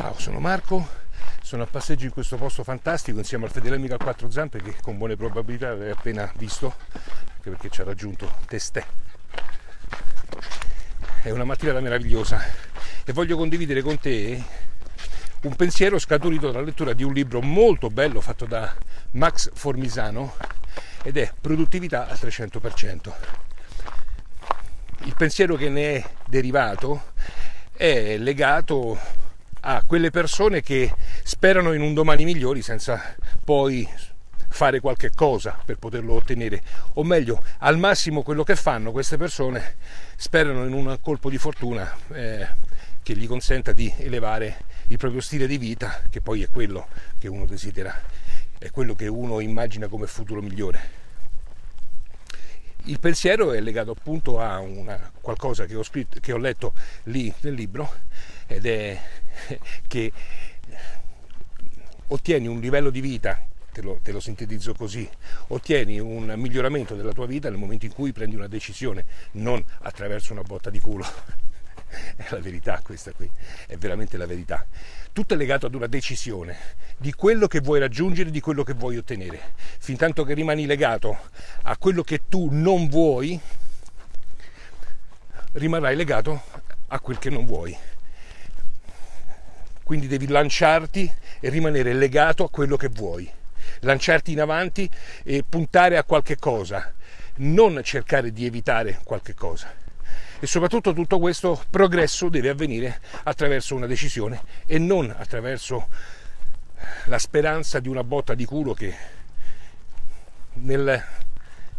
Ciao, sono Marco, sono a passeggio in questo posto fantastico insieme al fedele amico a quattro zampe che con buone probabilità avete appena visto, anche perché ci ha raggiunto testè. È una mattinata meravigliosa e voglio condividere con te un pensiero scaturito dalla lettura di un libro molto bello fatto da Max Formisano ed è Produttività al 300%. Il pensiero che ne è derivato è legato a quelle persone che sperano in un domani migliore senza poi fare qualche cosa per poterlo ottenere, o meglio, al massimo quello che fanno queste persone sperano in un colpo di fortuna eh, che gli consenta di elevare il proprio stile di vita, che poi è quello che uno desidera, è quello che uno immagina come futuro migliore. Il pensiero è legato appunto a una, qualcosa che ho, scritto, che ho letto lì nel libro ed è che ottieni un livello di vita, te lo, te lo, sintetizzo così, ottieni un miglioramento della tua vita nel momento in cui prendi una decisione, non attraverso una botta di culo. È la verità questa qui, è veramente la verità. Tutto è legato ad una decisione di quello che vuoi raggiungere, di quello che vuoi ottenere. Fin tanto che rimani legato a quello che tu non vuoi, rimarrai legato a quel che non vuoi quindi devi lanciarti e rimanere legato a quello che vuoi, lanciarti in avanti e puntare a qualche cosa, non cercare di evitare qualche cosa. E soprattutto tutto questo progresso deve avvenire attraverso una decisione e non attraverso la speranza di una botta di culo che nel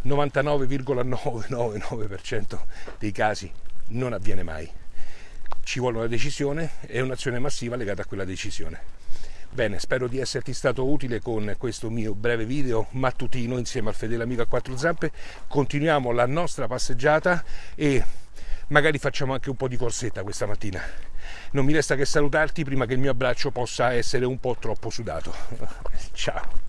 99,999% dei casi non avviene mai ci vuole una decisione e un'azione massiva legata a quella decisione. Bene, spero di esserti stato utile con questo mio breve video mattutino insieme al fedele amico a quattro zampe. Continuiamo la nostra passeggiata e magari facciamo anche un po' di corsetta questa mattina. Non mi resta che salutarti prima che il mio abbraccio possa essere un po' troppo sudato. Ciao.